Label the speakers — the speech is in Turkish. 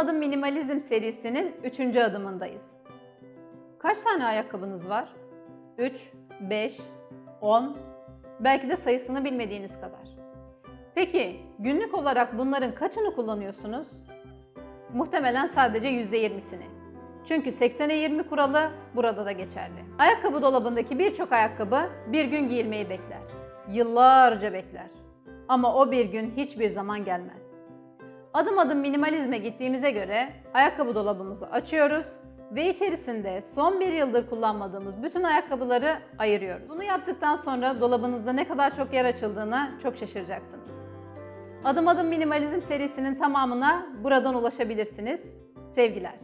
Speaker 1: Adım Minimalizm serisinin 3. adımındayız. Kaç tane ayakkabınız var? 3, 5, 10, belki de sayısını bilmediğiniz kadar. Peki günlük olarak bunların kaçını kullanıyorsunuz? Muhtemelen sadece %20'sini. Çünkü 80'e 20 kuralı burada da geçerli. Ayakkabı dolabındaki birçok ayakkabı bir gün giyilmeyi bekler. Yıllarca bekler. Ama o bir gün hiçbir zaman gelmez. Adım adım minimalizme gittiğimize göre ayakkabı dolabımızı açıyoruz ve içerisinde son bir yıldır kullanmadığımız bütün ayakkabıları ayırıyoruz. Bunu yaptıktan sonra dolabınızda ne kadar çok yer açıldığına çok şaşıracaksınız. Adım adım minimalizm serisinin tamamına buradan ulaşabilirsiniz. Sevgiler.